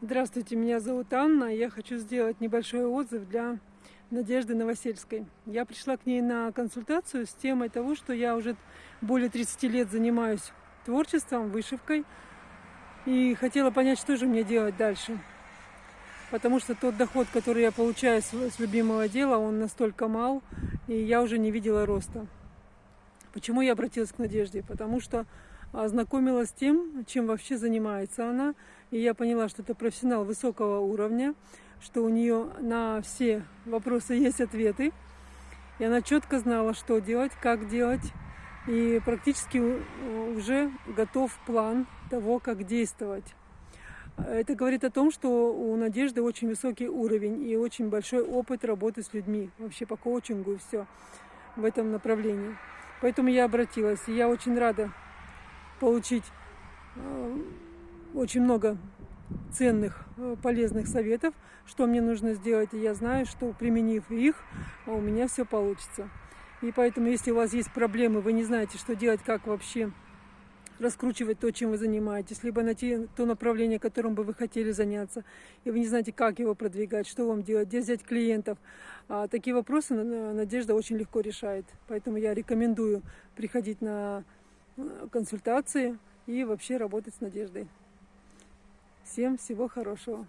Здравствуйте, меня зовут Анна. Я хочу сделать небольшой отзыв для Надежды Новосельской. Я пришла к ней на консультацию с темой того, что я уже более 30 лет занимаюсь творчеством, вышивкой. И хотела понять, что же мне делать дальше. Потому что тот доход, который я получаю с любимого дела, он настолько мал, и я уже не видела роста. Почему я обратилась к Надежде? Потому что ознакомилась с тем, чем вообще занимается она. И я поняла, что это профессионал высокого уровня, что у нее на все вопросы есть ответы. И она четко знала, что делать, как делать. И практически уже готов план того, как действовать. Это говорит о том, что у Надежды очень высокий уровень и очень большой опыт работы с людьми, вообще по коучингу и все в этом направлении. Поэтому я обратилась, и я очень рада получить э, очень много ценных, э, полезных советов, что мне нужно сделать. И я знаю, что применив их, у меня все получится. И поэтому, если у вас есть проблемы, вы не знаете, что делать, как вообще раскручивать то, чем вы занимаетесь, либо найти то направление, которым бы вы хотели заняться, и вы не знаете, как его продвигать, что вам делать, где взять клиентов. А такие вопросы Надежда очень легко решает. Поэтому я рекомендую приходить на э, консультации и вообще работать с Надеждой. Всем всего хорошего!